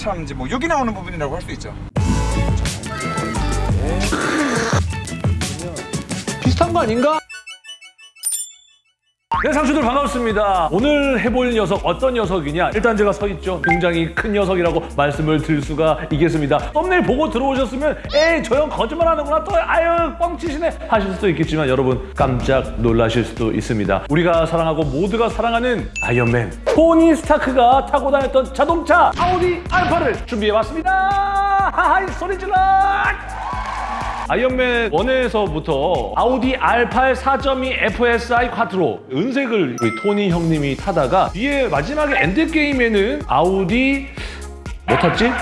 참 이제 뭐 욕이 나오는 부분이라고 할 수 있죠. 비슷한 거 아닌가? 네, 상추들 반갑습니다. 오늘 해볼 녀석 어떤 녀석이냐? 일단 제가 서 있죠. 굉장히 큰 녀석이라고 말씀을 드릴 수가 있겠습니다. 썸네일 보고 들어오셨으면 에이 저 형 거짓말하는구나 또 아유 뻥치시네 하실 수도 있겠지만 여러분 깜짝 놀라실 수도 있습니다. 우리가 사랑하고 모두가 사랑하는 아이언맨 토니 스타크가 타고 다녔던 자동차 아우디 알파를 준비해봤습니다. 하하이 소리 질러! 아이언맨 1에서부터 아우디 R8 4.2 FSI 콰트로 은색을 우리 토니 형님이 타다가 뒤에 마지막에 엔드게임에는 아우디 뭐 탔지?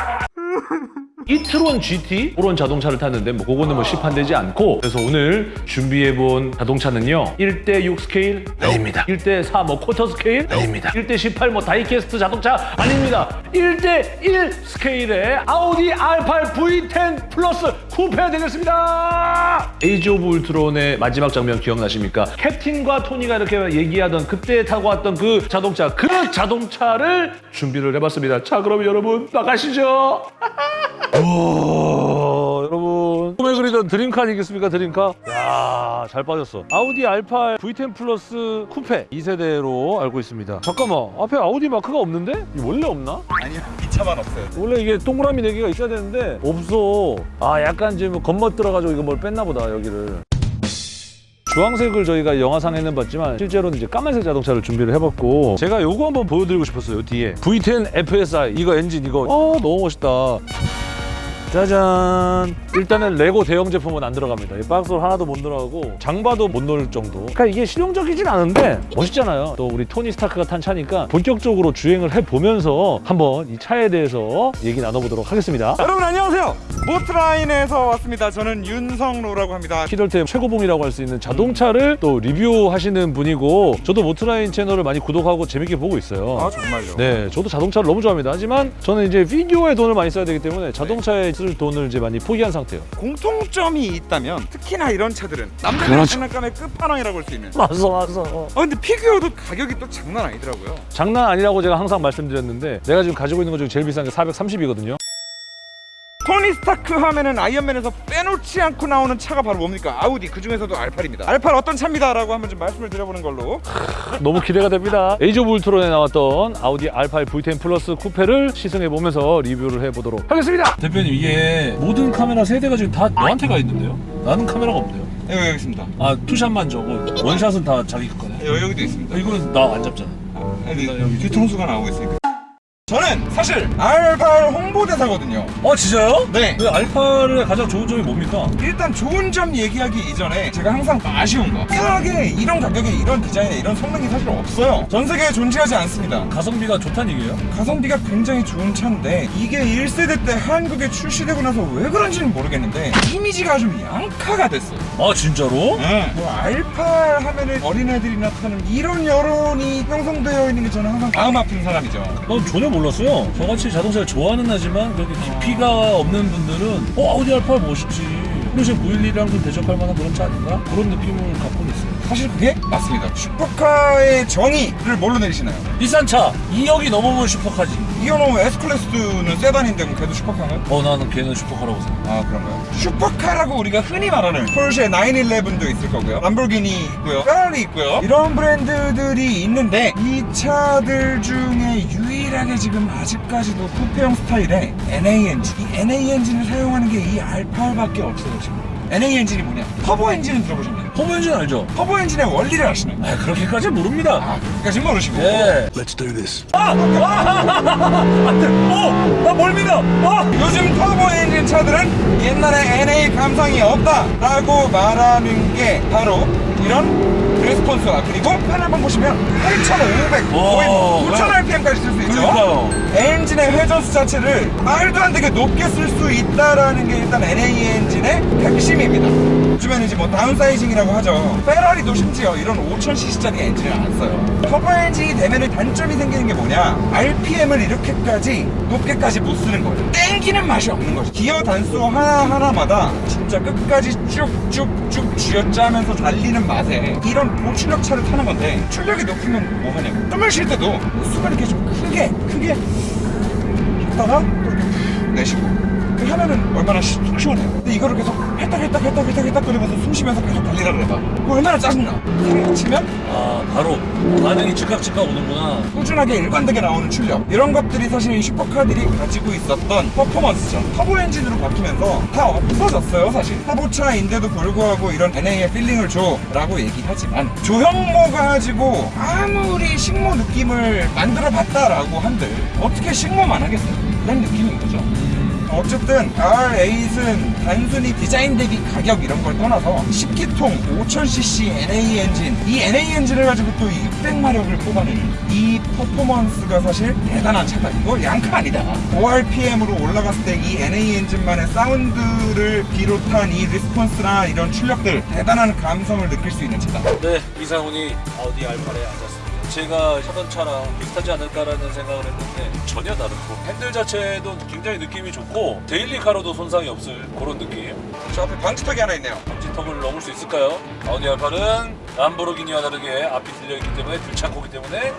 e-tron GT 그런 자동차를 탔는데 뭐 그거는 뭐 시판되지 않고 그래서 오늘 준비해본 자동차는요 1대6 스케일 아닙니다. 1대4 뭐 쿼터 스케일 아닙니다. 1대18 뭐 die-cast 자동차 아닙니다. 1대1 스케일의 아우디 R8 V10 플러스 쿠페 되겠습니다. 에이지 오브 울트론의 마지막 장면 기억나십니까? 캡틴과 토니가 이렇게 얘기하던 그때 타고 왔던 그 자동차 그 자동차를 준비를 해봤습니다. 자 그럼 여러분 나가시죠 우와, 여러분 꿈에 그리던 드림카 아니겠습니까 드림카? 야, 잘 빠졌어. 아우디 R8 V10 플러스 쿠페 2세대로 알고 있습니다. 잠깐만, 앞에 아우디 마크가 없는데? 원래 없나? 아니요, 이 차만 없어요. 원래 이게 동그라미 4개가 있어야 되는데 없어. 아, 약간 이제 뭐 겉멋 들어가지고 이거 뭘 뺐나 보다, 여기를. 주황색을 저희가 영화상에는 봤지만 실제로는 이제 까만색 자동차를 준비를 해봤고 제가 요거 한번 보여드리고 싶었어요 뒤에 V10 FSI 이거 엔진 이거 어 너무 멋있다 짜잔 일단은 레고 대형 제품은 안 들어갑니다 이 박스로 하나도 못 들어가고 장바도 못 넣을 정도 그러니까 이게 실용적이진 않은데 멋있잖아요 또 우리 토니 스타크가 탄 차니까 본격적으로 주행을 해보면서 한번 이 차에 대해서 얘기 나눠보도록 하겠습니다 여러분 안녕하세요. 모트라인에서 왔습니다. 저는 윤성로라고 합니다. 키덜템 최고봉이라고 할 수 있는 자동차를 또 리뷰하시는 분이고 저도 모트라인 채널을 많이 구독하고 재밌게 보고 있어요 아 정말요? 네, 저도 자동차를 너무 좋아합니다. 하지만 저는 이제 비디오에 돈을 많이 써야 되기 때문에 자동차에 쓸 돈을 이제 많이 포기한 상태예요. 공통점이 있다면 특히나 이런 차들은 남자들 그렇죠. 장난감의 끝판왕이라고 할 수 있는. 맞아, 맞아. 아 근데 피규어도 가격이 또 장난 아니더라고요. 장난 아니라고 제가 항상 말씀드렸는데 내가 지금 가지고 있는 것 중에 제일 비싼 게 430이거든요. 토니 스타크 하면은 아이언맨에서 빼놓지 않고 나오는 차가 바로 뭡니까? 아우디 그 중에서도 R8입니다. R8 어떤 차입니다 라고 한번 좀 말씀을 드려보는 걸로. 너무 기대가 됩니다. 에이지 오브 울트론에 나왔던 아우디 R8 V10 플러스 쿠페를 시승해 보면서 리뷰를 해보도록 하겠습니다. 대표님 이게 모든 카메라 세 대가 지금 다 너한테 가 있는데요? 나는 카메라가 없네요. 네, 여기 있습니다. 아 투샷만 저거 원샷은 다 자기 거네. 여, 여기도 있습니다. 이거는 나 안 잡잖아. 여기, 여기 뒤통수가 나오고 있으니까. 저는 사실 R8 홍보대사거든요. 어 진짜요? 네. 그 알파의 가장 좋은 점이 뭡니까? 일단 좋은 점 얘기하기 이전에 제가 항상 아쉬운 거 이상하게 이런 가격에 이런 디자인에 이런 성능이 사실 없어요 전 세계에 존재하지 않습니다 가성비가 좋다는 얘기예요? 가성비가 굉장히 좋은 차인데 이게 1세대 때 한국에 출시되고 나서 왜 그런지는 모르겠는데 이미지가 좀 양카가 됐어요 아 진짜로? 네. 뭐 알파 하면은 어린애들이 나 타는 이런 여론이 형성되어 있는 게 저는 항상 마음 아픈 사람이죠 난 전혀 몰랐어요. 저같이 자동차를 좋아하는 하지만 그렇게 깊이가 없는 분들은 어 아우디 R8 멋있지. 포르쉐 911이랑 좀 대적할 만한 그런 차 아닌가? 그런 느낌을 갖고는 있어요. 사실 그게 맞습니다 슈퍼카의 정의를 뭘로 내리시나요? 비싼 차 2억이 넘으면 슈퍼카지. 이거는 S클래스는 세단인데 그럼 걔도 슈퍼카인가요? 어 나는 걔는 슈퍼카라고 생각해. 아 그런가요? 슈퍼카라고 우리가 흔히 말하는 포르쉐 911도 있을 거고요 람보르기니 있고요 페라리 있고요 이런 브랜드들이 있는데 이 차들 중에 유일하게 지금 아직까지도 쿠페형 스타일의 NA 엔진 이 NA 엔진을 사용하는 게 이 R8밖에 없어요 지금 NA 엔진이 뭐냐? 터보 엔진은 들어보셨나요? 터보 엔진 알죠? 터보 엔진의 원리를 아시나요? 아 그렇게까지 모릅니다. 아 그렇게까지 모르시고 네. Let's do this. 아! 아! 안돼! 어! 나 뭘 믿어! 아! 요즘 터보 엔진 차들은 옛날에 NA 감성이 없다 라고 말하는 게 바로 이런 response와 그리고 판 한번 보시면 8,500 거의 뭐 오, 9,000 RPM까지 쓸 수 있죠 그러니까요. 엔진의 회전수 자체를 말도 안 되게 높게 쓸 수 있다라는 게 일단 NA 엔진의 핵심입니다 요즘에는 이제 뭐 다운사이징이라고 하죠. 페라리도 심지어 이런 5000cc짜리 엔진을 안 써요. 터보 엔진이 되면은 단점이 생기는 게 뭐냐? RPM을 이렇게까지 높게까지 못 쓰는 거예요. 땡기는 맛이 없는 거죠. 기어 단수 하나하나마다 진짜 끝까지 쭉쭉쭉 쥐어짜면서 달리는 맛에 이런 고출력 차를 타는 건데 출력이 높으면 뭐 하냐고 숨을 쉴 때도 이렇게 좀 크게 크게 내렸다가 또 이렇게 후 내쉬고 그 하면은 얼마나 시, 시원해요. 근데 이거를 계속 헷딱 헷딱 헷딱 헷딱 헷딱 거리면서 숨 쉬면서 계속 달리라 그래봐 그거 얼마나 짜증나. 사고 치면? 아 바로 반응이 즉각 즉각 오는구나. 꾸준하게 일관되게 나오는 출력. 이런 것들이 사실 이 슈퍼카들이 가지고 있었던 퍼포먼스죠. 터보 엔진으로 바뀌면서 다 없어졌어요 사실. 터보차인데도 불구하고 이런 NA의 feeling을 줘 라고 얘기하지만 조형모가 가지고 아무리 식모 느낌을 만들어 봤다라고 한들 어떻게 식모만 하겠어요? 그런 느낌인 거죠 어쨌든 R8은 단순히 디자인 대비 가격 이런 걸 떠나서 10기통 5000cc NA 엔진. 이 NA 엔진을 가지고 또 600마력을 뽑아내는 이 퍼포먼스가 사실 대단한 차다 이거 양카 아니다. 5rpm으로 올라갔을 때 이 NA 엔진만의 사운드를 비롯한 이 response나 이런 출력들 대단한 감성을 느낄 수 있는 차다 네 이상훈이 아우디 R8에 앉았습니다 제가 타던 차랑 비슷하지 않을까라는 생각을 했는데 전혀 다르고 핸들 자체도 굉장히 느낌이 좋고 daily car로도 손색이 없을 그런 느낌. 저 앞에 방지턱이 하나 있네요. 방지턱을 넘을 수 있을까요? 아우디 R8은 람보르기니와 다르게 앞이 들려있기 때문에 들창코기 때문에.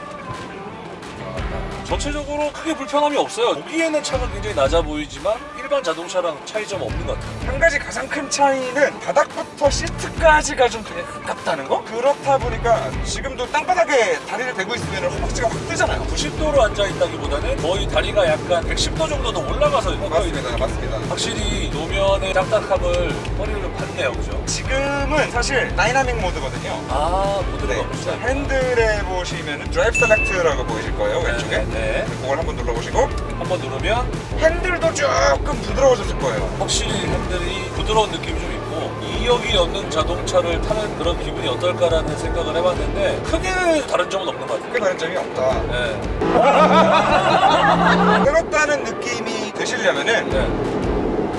전체적으로 크게 불편함이 없어요. 보기에는 차가 굉장히 낮아 보이지만 일반 자동차랑 차이점 없는 것 같아요 한 가지 가장 큰 차이는 바닥부터 시트까지가 좀 되게 가깝다는 거? 그렇다 보니까 지금도 땅바닥에 다리를 대고 있으면 허벅지가 확 뜨잖아요. 90도로 앉아있다기보다는 거의 다리가 약간 110도 정도 더 올라가서 있는 맞습니다. 맞습니다. 확실히 노면의 딱딱함을 허리로 받네요. 그죠? 지금은 사실 다이나믹 모드거든요. 아 모드가 네, 자, 핸들에 보시면 drive select라고 보이실 거예요 왼쪽에. 네, 네. 그걸 한번 눌러보시고. 한번 누르면 핸들도 조금 부드러워졌을 거예요. 확실히 핸들 이 부드러운 느낌이 좀 있고 2역이 넘는 자동차를 타는 그런 기분이 어떨까라는 생각을 해봤는데 크게 다른 점은 없는 것 같아요. 크게 다른 점이 없다. 네. 새롭다는 느낌이 드시려면은 네.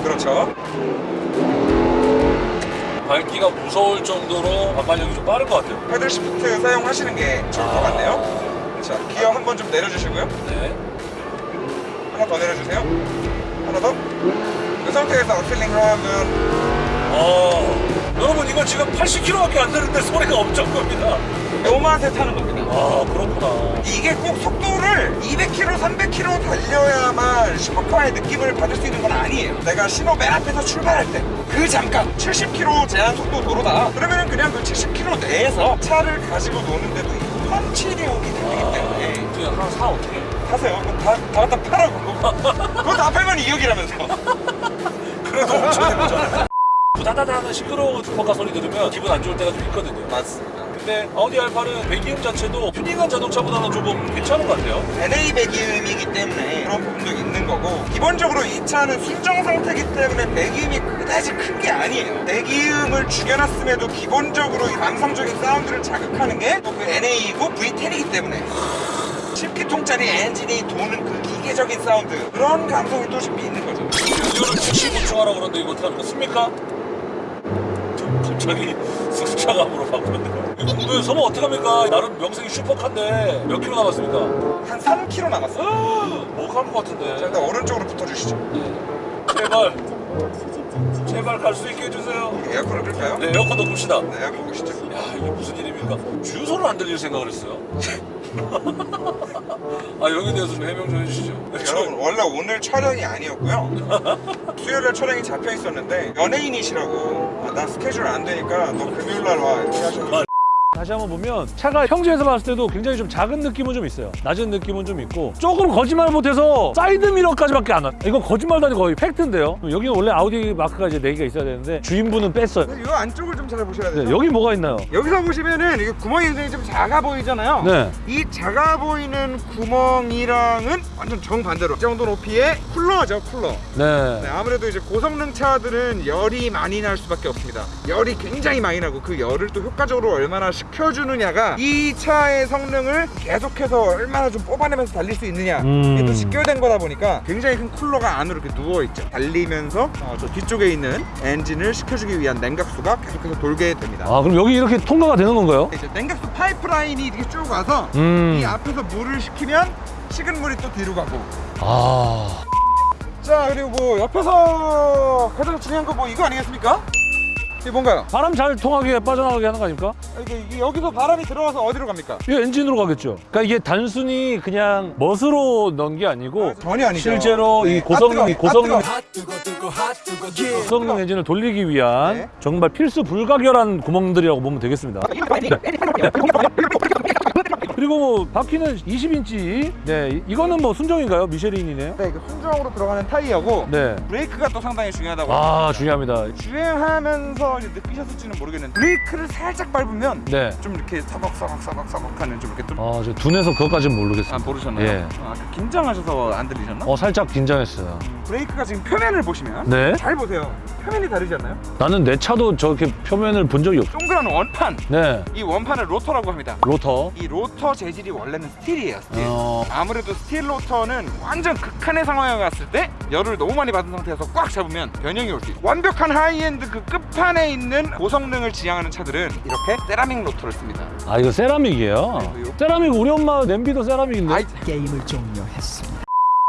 그렇죠. 밟기가 무서울 정도로 반발력이 좀 빠른 것 같아요. 패들 시프트 사용하시는 게 좋을 것 같네요. 자 기어 한 번 좀 내려주시고요. 네. 하나 더 내려주세요. 하나 더 그 상태에서 악셀링 하면 어, 여러분 이거 지금 80km밖에 안 되는데 소리가 엄청 큽니다. 요 맛에 타는 겁니다. 아 그렇구나. 이게 꼭 속도를 200km, 300km 달려야만 슈퍼카의 느낌을 받을 수 있는 건 아니에요. 내가 신호 맨 앞에서 출발할 때 그 잠깐 70km 제한 속도 도로다. 그러면은 그냥 그 70km 내에서 차를 가지고 노는데도 이 펀치력이 들리기 때문에. 그냥 하나 사 어떻게 그거 다, 다 갖다 그거 다 팔면 2억이라면서. 그래도 엄청 해보잖아요 부다다다 하는 시끄러운 슈퍼카 소리 들으면 기분 안 좋을 때가 좀 있거든요. 맞습니다. 근데 아우디 R8은 배기음 자체도 튜닝한 자동차보다는 조금 괜찮은 것 같아요. NA 배기음이기 때문에 그런 부분도 있는 거고 기본적으로 이 차는 순정 상태이기 때문에 배기음이 그다지 큰 게 아니에요. 배기음을 죽여놨음에도 기본적으로 이 감성적인 사운드를 자극하는 게 또 그 NA이고 V10이기 때문에 10기통짜리 엔진이 도는 그 기계적인 사운드. 그런 감성이 또좀 있는 거죠. 연료를 재보충하라고 그러는데 이거 어떻게? 저 갑자기 승차감으로 바꾸는데요. 이거 왜 서버 어떻게 합니까? 나름 명색이 슈퍼카인데 몇 킬로 남았습니까? 한 3km 남았어요. 못갈것 자 같은데. 일단 오른쪽으로 붙어주시죠. 제발. 제발 갈 수 있게 해주세요. 에어컨을 끌까요? 네 에어컨도 끕시다. 네 에어컨 보시죠. 야 이게 무슨 일입니까? 주유소를 안 들릴 생각을 했어요 아 여기에 대해서 좀 해명 좀 해주시죠. 여러분 원래 오늘 촬영이 아니었고요. 수요일에 촬영이 잡혀 있었는데 연예인이시라고. 아, 나 스케줄 안 되니까 너 금요일날 와. 이렇게 하셔서 다시 한번 보면 차가 평지에서 봤을 때도 굉장히 좀 작은 느낌은 좀 있어요. 낮은 느낌은 좀 있고 조금 거짓말 못해서 사이드 미러까지밖에 안 와. 이거 거짓말도 아니고 거의 팩트인데요. 여기는 원래 아우디 마크가 이제 4개가 있어야 되는데 주인분은 뺐어요. 이 안쪽을 좀 잘 보셔야 돼요 네, 여기 뭐가 있나요? 여기서 보시면은 이게 구멍이 굉장히 좀 작아 보이잖아요 네. 이 작아 보이는 구멍이랑은 완전 정반대로 이 정도 높이의 쿨러죠 쿨러 네. 네, 아무래도 이제 고성능 차들은 열이 많이 날 수밖에 없습니다. 열이 굉장히 많이 나고 그 열을 또 효과적으로 얼마나 식혀주느냐가 이 차의 성능을 계속해서 얼마나 좀 뽑아내면서 달릴 수 있느냐 음. 이게 또 직결된 거다 보니까 굉장히 큰 쿨러가 안으로 이렇게 누워있죠. 달리면서 어, 저 뒤쪽에 있는 엔진을 식혀주기 위한 냉각수가 계속해서 돌게 됩니다. 아 그럼 여기 이렇게 통과가 되는 건가요? 이제 냉각수 파이프라인이 이렇게 쭉 와서 음. 이 앞에서 물을 식히면 식은 물이 또 뒤로 가고 아. 자 그리고 뭐 옆에서 가장 중요한 거 뭐 이거 아니겠습니까? 이게 뭔가요? 바람 잘 통하게 빠져나가게 하는 거 아닙니까? 이게, 이게 여기서 바람이 들어와서 어디로 갑니까? 이 엔진으로 가겠죠. 그러니까 이게 단순히 그냥 멋으로 넣은 게 아니고 전혀 아니죠. 실제로 네. 이 고성능, 아, 이 뜨거워. 고성능, 아. 고성능 엔진을 돌리기 위한 네. 정말 필수 불가결한 구멍들이라고 보면 되겠습니다. 그리고 뭐 바퀴는 20인치. 네, 이- 이거는 뭐 순정인가요? 미쉐린이네요. 네, 이거 순정으로 들어가는 타이어고 네. 브레이크가 또 상당히 중요하다고 아 중요합니다. 주행하면서 이제 느끼셨을지는 모르겠는데 브레이크를 살짝 밟으면 네. 좀 이렇게 서걱서걱서걱서걱하는 좀 이렇게 좀 아, 저 둔해서 그것까지는 모르겠어요. 아, 모르셨나요? 예. 아, 긴장하셔서 안 들리셨나? 어, 살짝 긴장했어요. 브레이크가 지금 표면을 보시면 네. 잘 보세요. 표면이 다르지 않나요? 나는 내 차도 저렇게 표면을 본 적이 없어. 동그란 원판. 네. 이 원판을 로터라고 합니다. 로터. 이 로터 재질이 원래는 스틸이에요. 스틸. 어, 아무래도 스틸 로터는 완전 극한의 상황에 갔을 때 열을 너무 많이 받은 상태에서 꽉 잡으면 변형이 올 수 있어요. 완벽한 하이엔드 그 끝판에 있는 고성능을 지향하는 차들은 이렇게 세라믹 로터를 씁니다. 아 이거 세라믹이에요. 네? 세라믹 우리 엄마 냄비도 세라믹인데. 아이, 게임을 종료했습니다.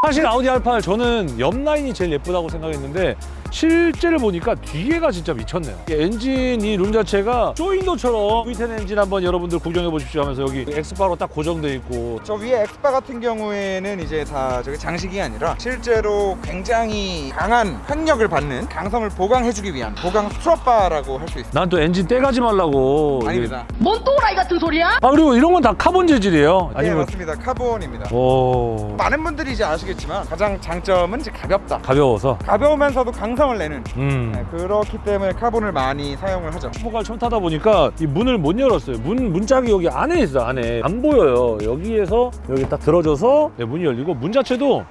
사실 아우디 R8 저는 옆 라인이 제일 예쁘다고 생각했는데 실제로 보니까 뒤에가 진짜 미쳤네요. 이 엔진 이 룸 자체가 쇼윈도처럼 V10 엔진 한번 여러분들 구경해 보십시오 하면서 여기 X bar로 딱 고정돼 있고 저 위에 엑스바 같은 경우에는 이제 다 저게 장식이 아니라 실제로 굉장히 강한 횡력을 받는 강성을 보강해주기 위한 보강 strut bar라고 할 수 있습니다. 난 또 엔진 떼가지 말라고 이게- 아닙니다. 뭔 또라이 같은 소리야? 아 그리고 이런 건 다 카본 재질이에요. 네 아니면 맞습니다. 카본입니다. 오 많은 분들이 이제 아시겠지만 가장 장점은 이제 가볍다. 가벼워서 가벼우면서도 강성 을 내는 음 네, 그렇기 때문에 카본을 많이 사용을 하죠. 슈퍼카를 처음 타다 보니까 이 문을 못 열었어요. 문 문짝이 여기 안에 있어 요 안에 안 보여요. 여기에서 여기 딱 들어져서 네, 문이 열리고 문 자체도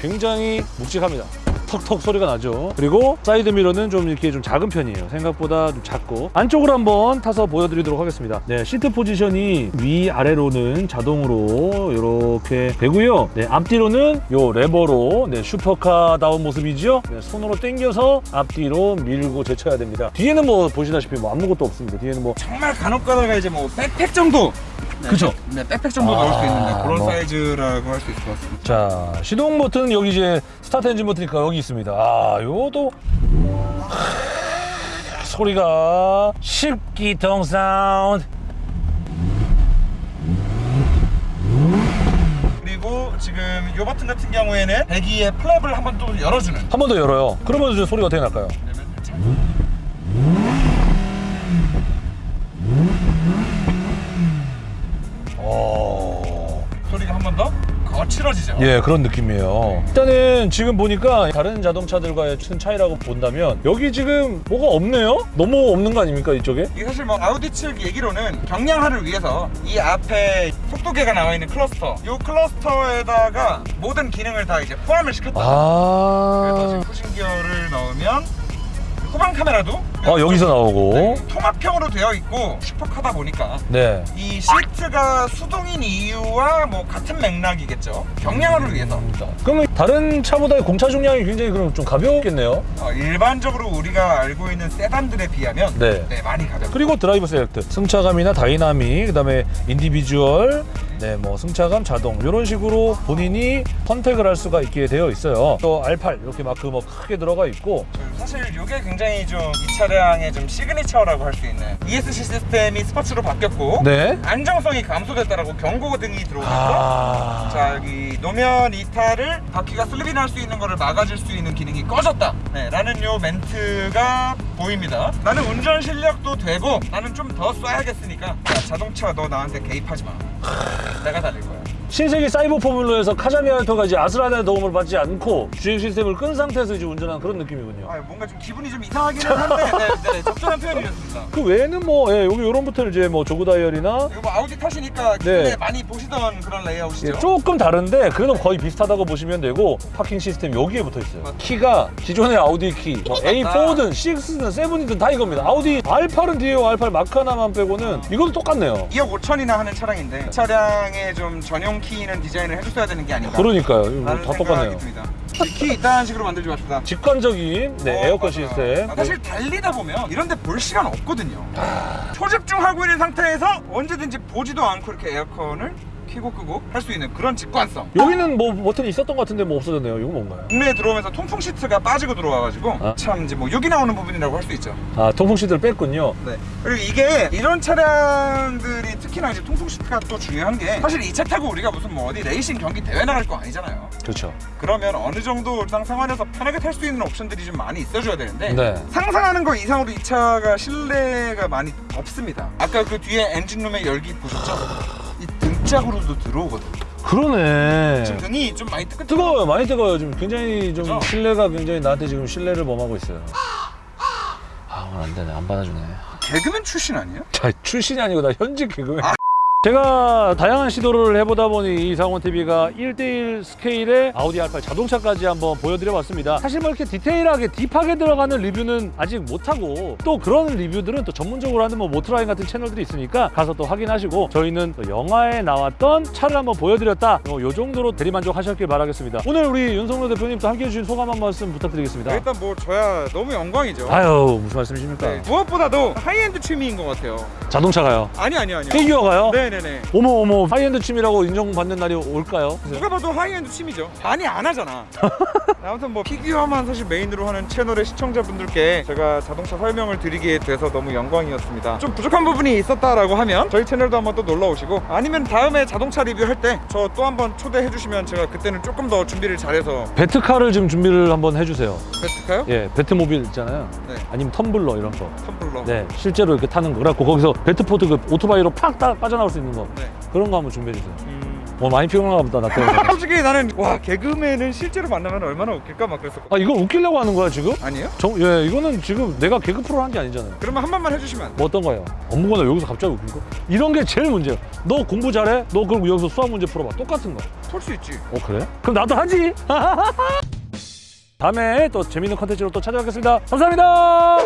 굉장히 묵직합니다. 턱턱 소리가 나죠. 그리고 사이드 미러는 좀 이렇게 좀 작은 편이에요. 생각보다 좀 작고 안쪽으로 한번 타서 보여드리도록 하겠습니다. 네, 시트 포지션이 위 아래로는 자동으로 이렇게 되고요. 네, 앞뒤로는 요 레버로 네, 슈퍼카다운 모습이죠. 네, 손으로 당겨서 앞뒤로 밀고 제쳐야 됩니다. 뒤에는 뭐 보시다시피 뭐 아무것도 없습니다. 뒤에는 뭐 정말 간혹가다가 이제 뭐 백팩 정도 네, 그죠? 네, 백팩 정도 아, 넣을 수 있는 네, 그런 뭐. 사이즈라고 할 수 있을 것 같습니다. 자 시동 버튼 여기 이제 start engine 버튼이니까 여기 있습니다. 아 요것도. 하, 소리가 10기통 사운드. 그리고 지금 이 버튼 같은 경우에는 배기의 flap을 한 번 또 열어주는. 한 번 더 열어요. 그러면 이제 소리가 어떻게 날까요? 거칠어지죠. 예 그런 느낌이에요 일단은 지금 보니까 다른 자동차들과의 큰 차이라고 본다면 여기 지금 뭐가 없네요? 너무 없는 거 아닙니까 이쪽에? 이게 사실 뭐 아우디 측 얘기로는 경량화를 위해서 이 앞에 속도계가 나와 있는 클러스터 이 클러스터에다가 모든 기능을 다 이제 포함을 시켰다 그래서 아... 지금 후진 기어를 넣으면 후방 카메라도 아 여기서 나오고. 네, 통합형으로 되어 있고 슈퍼카다 보니까 네. 이 시트가 수동인 이유와 뭐 같은 맥락이겠죠. 경량화를 위해서. 그러면 다른 차보다 공차 중량이 굉장히 그럼 좀 가볍겠네요. 어, 일반적으로 우리가 알고 있는 세단들에 비하면 네. 많이 가볍죠 그리고 drive select, 승차감이나 다이나믹, 그다음에 individual, 네, 뭐 승차감, 자동 이런 식으로 본인이 선택을 할 수가 있게 되어 있어요. 또 R8 이렇게 마크 뭐 크게 들어가 있고, 사실 이게 굉장히 좀 이 차량의 좀 시그니처라고 할 수 있는 ESC 시스템이 스포츠로 바뀌었고 네. 안정성이 감소됐다라고 경고등이 들어오면서 아, 자 여기 노면 이탈을 바 퀴가 슬립이 날 수 있는 거를 막아줄 수 있는 기능이 꺼졌다. 네, 라는 요 멘트가 보입니다. 나는 운전 실력도 되고 나는 좀 더 쏴야겠으니까. 야, 자동차 너 나한테 개입하지 마. 내가 달릴 거야 신세계 사이버 포뮬러에서 카자미 하야토가 이제 아스라다의 도움을 받지 않고 주행 시스템을 끈 상태에서 이제 운전하는 그런 느낌이군요. 아, 뭔가 좀 기분이 좀 이상하기는 한데 네, 네, 적절한 표현이었습니다 그 외에는 뭐 예, 여기 이런 버튼을 이제 뭐 jog dial이나 이거 뭐 아우디 타시니까 기존에 많이 보시던 그런 레이아웃이죠 예, 조금 다른데 그래도 거의 비슷하다고 보시면 되고 parking 시스템 여기에 붙어 있어요. 맞다. 키가 기존의 아우디 키, 뭐 맞다. A4든 6든 7이든 다 이겁니다. 아우디 R8은 뒤에 R8 마크 하나만 빼고는 이것도 똑같네요. 2억 5천이나 하는 차량인데 차량에 좀 전용 키는 디자인을 해줬어야 되는 게 아닌가 그러니까요. 이거 다 똑같네요. 키 이딴 식으로 만들지 맙시다 직관적인 네, 어, 에어컨 맞아요. 시스템. 아, 사실 달리다 보면 이런 데 볼 시간 없거든요 초집중하고 있는 상태에서 언제든지 보지도 않고 이렇게 에어컨을 켜고 끄고 할 수 있는 그런 직관성 여기는 뭐 버튼이 있었던 것 같은데 뭐 없어졌네요. 이거 뭔가요? 국내에 들어오면서 통풍 시트가 빠지고 들어와가지고 아. 참 이제 뭐 여기 나오는 부분이라고 할 수 있죠 아 통풍 시트를 뺐군요. 네. 그리고 이게 이런 차량들이 특히나 이제 통풍 시트가 또 중요한 게 사실 이 차 타고 우리가 무슨 뭐 어디 레이싱 경기 대회 나갈 거 아니잖아요. 그렇죠. 그러면 어느 정도 일상 생활에서 편하게 탈 수 있는 옵션들이 좀 많이 있어줘야 되는데 네. 상상하는 거 이상으로 이 차가 실내가 많이 덥습니다. 아까 그 뒤에 엔진룸의 열기 보셨죠? 이 등짝으로도 들어오거든요. 그러네. 지금 등이 좀 많이 뜨끈 뜨거워요. 많이 뜨거워요. 지금 굉장히 좀 그죠? 실례가 굉장히 나한테 지금 실례를 범하고 있어요. 아 오늘 안 되네. 안 받아주네. 개그맨 출신 아니에요? 자 출신이 아니고 나 현직 개그맨. 제가 다양한 시도를 해보다 보니 이상원 TV가 1대1 스케일의 아우디 R8 자동차까지 한번 보여드려봤습니다. 사실 뭐 이렇게 디테일하게 딥하게 들어가는 리뷰는 아직 못하고 또 그런 리뷰들은 또 전문적으로 하는 뭐 모트라인 같은 채널들이 있으니까 가서 또 확인하시고 저희는 또 영화에 나왔던 차를 한번 보여드렸다. 어, 요 정도로 대리만족하셨길 바라겠습니다. 오늘 우리 윤성로 대표님 또 함께해 주신 소감 한 말씀 부탁드리겠습니다. 일단 뭐 저야 너무 영광이죠. 아유 무슨 말씀이십니까? 네, 무엇보다도 하이엔드 취미인 것 같아요. 자동차가요? 아니 아니 아니요. 피규어가요? 네네 네. 어머 어머 하이엔드 춤이라고 인정받는 날이 올까요? 누가 봐도 하이엔드 취미죠. 많이 안 하잖아. 아무튼 뭐 피규어만 사실 메인으로 하는 채널의 시청자분들께 제가 자동차 설명을 드리게 돼서 너무 영광이었습니다. 좀 부족한 부분이 있었다라고 하면 저희 채널도 한번 또 놀러 오시고 아니면 다음에 자동차 리뷰할 때 저 또 한번 초대해 주시면 제가 그때는 조금 더 준비를 잘해서 배트카를 지금 준비를 한번 해주세요. 베트카요? 예, 배트모빌 있잖아요. 네. 아니면 텀블러 이런 거. 텀블러. 네, 실제로 이렇게 타는 거. 그래갖고 거기서 배트포트 그 오토바이로 팍 따, 빠져나올 수 있는 거. 네. 그런 거 한번 준비해 주세요. 음... 어 많이 피곤한가 보다 나 때문에. 솔직히 나는 와 개그맨을 실제로 만나면 얼마나 웃길까 막 그랬었고 아 이거 웃기려고 하는 거야 지금? 아니에요? 정, 예, 이거는 지금 내가 개그 프로 한 게 아니잖아요. 그러면 한 번만 해주시면? 뭐 어떤 거예요? 업무거나 여기서 갑자기 웃긴 거? 이런 게 제일 문제야. 너 공부 잘해? 너 그럼 여기서 수학 문제 풀어봐. 똑같은 거. 풀 수 있지. 어 그래? 그럼 나도 하지. 다음에 또 재밌는 컨텐츠로 또 찾아뵙겠습니다. 감사합니다.